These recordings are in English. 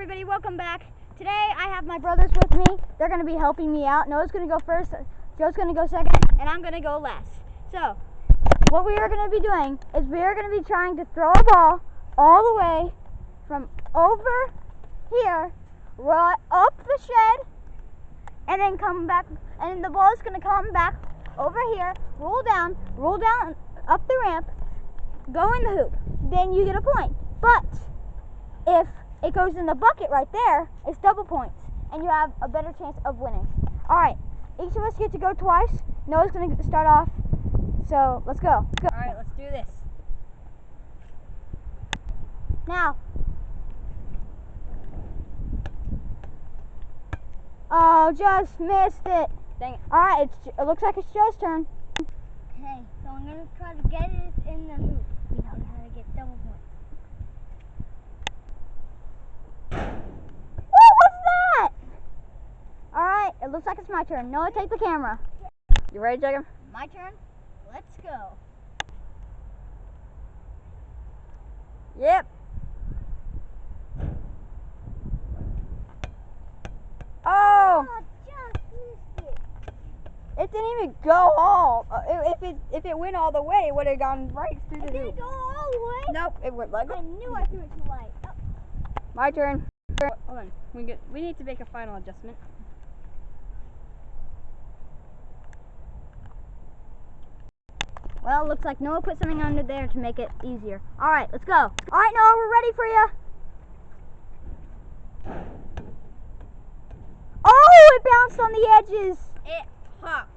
everybody, welcome back. Today I have my brothers with me. They're going to be helping me out. Noah's going to go first, Joe's going to go second, and I'm going to go last. So, what we are going to be doing is we are going to be trying to throw a ball all the way from over here, right up the shed, and then come back, and the ball is going to come back over here, roll down, roll down up the ramp, go in the hoop. Then you get a point. But if it goes in the bucket right there, it's double points, and you have a better chance of winning. All right, each of us get to go twice. Noah's going to start off, so let's go. Let's go. All right, let's do this. Now. Oh, just missed it. Dang it. All right, it's, it looks like it's Joe's turn. Okay, so I'm gonna try to get it in the hoop. We know how to get double points. What was that? All right, it looks like it's my turn. Noah, take the camera. You ready, Jacob? My turn. Let's go. Yep. Oh, Oh, just it. it didn't even go all. uh, i- If it if it went all the way, it would have gone right through the Did it hoop. go all the way? Nope, it went like. I knew I threw it too light. Oh, My turn. Hold on. We get. We need to make a final adjustment. Well, looks like Noah put something under there to make it easier. All right, let's go. All right, Noah, we're ready for you. Oh, it bounced on the edges. It hopped.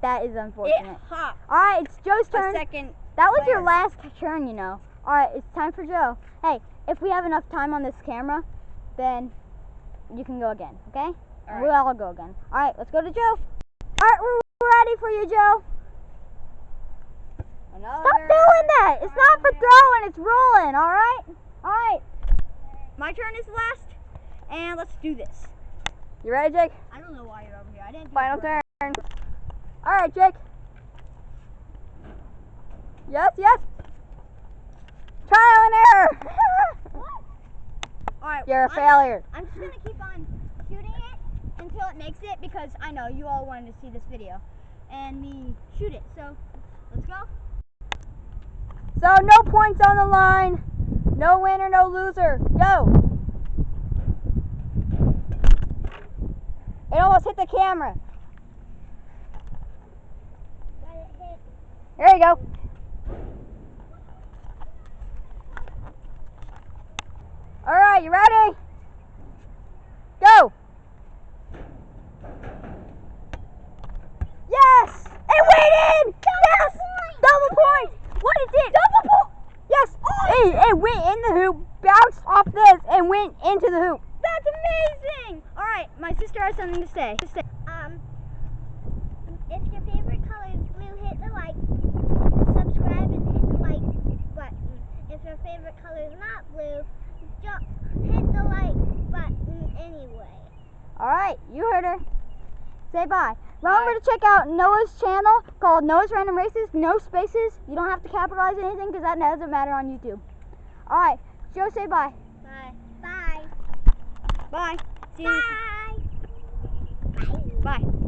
That is unfortunate. It hopped. All right, it's Joe's turn. A second. That was your last turn, you know. All right, it's time for Joe. Hey, if we have enough time on this camera, then you can go again, okay? All We'll all go again. All right, let's go to Joe. All right, we're ready for you, Joe. It's not for throwing, it's rolling, all right? All right. My turn is last, and let's do this. You ready, Jake? I don't know why you're over here. I didn't. do Final it right. turn. All right, Jake. Yes, yes. Trial and error. All right. You're a I'm- failure. I'm just gonna keep on shooting it until it makes it because I know you all wanted to see this video and me shoot it. So. So no points on the line. No winner, no loser. Go. It almost hit the camera. There you go. All right, you ready? Go. Yes! It went in! Yes! Double point! What is it? Double point! Yes! It, it went in the hoop, bounced off went into the hoop. That's amazing. All right, my sister has something to say. To say. Um, if your favorite color is blue, hit the like, subscribe, and hit the like button. If your favorite color is not blue, just hit the like button anyway. All right, you heard her. Say bye. Remember to check out Noah's channel called Noah's Random Races. No spaces. You don't have to capitalize anything because that doesn't matter on YouTube. All right, Joe, say. Bye. Bye. Bye. You. Bye. Bye.